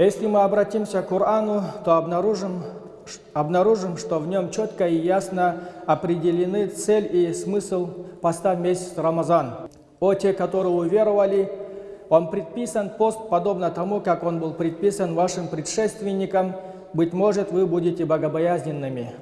Если мы обратимся к Корану, то обнаружим, обнаружим, что в нем четко и ясно определены цель и смысл поста в месяц Рамазан. О те, которые уверовали, вам предписан пост, подобно тому, как он был предписан вашим предшественникам. Быть может, вы будете богобоязненными.